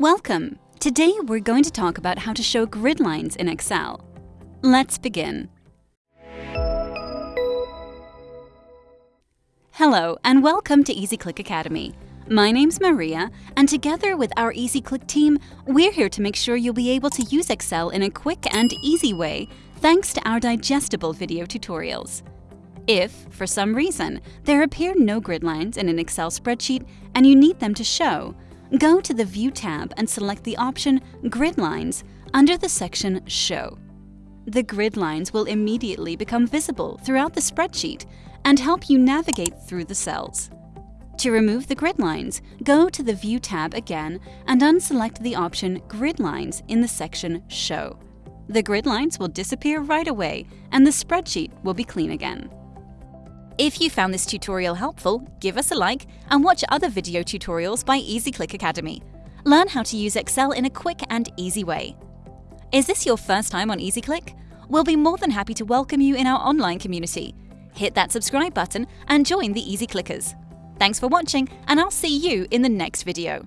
Welcome! Today we're going to talk about how to show grid lines in Excel. Let's begin. Hello and welcome to EasyClick Academy. My name's Maria and together with our EasyClick team, we're here to make sure you'll be able to use Excel in a quick and easy way thanks to our digestible video tutorials. If, for some reason, there appear no grid lines in an Excel spreadsheet and you need them to show, go to the View tab and select the option Grid Lines under the section Show. The grid lines will immediately become visible throughout the spreadsheet and help you navigate through the cells. To remove the grid lines, go to the View tab again and unselect the option Grid Lines in the section Show. The grid lines will disappear right away and the spreadsheet will be clean again. If you found this tutorial helpful, give us a like and watch other video tutorials by EasyClick Academy. Learn how to use Excel in a quick and easy way. Is this your first time on EasyClick? We'll be more than happy to welcome you in our online community. Hit that subscribe button and join the Easy Clickers. Thanks for watching and I'll see you in the next video.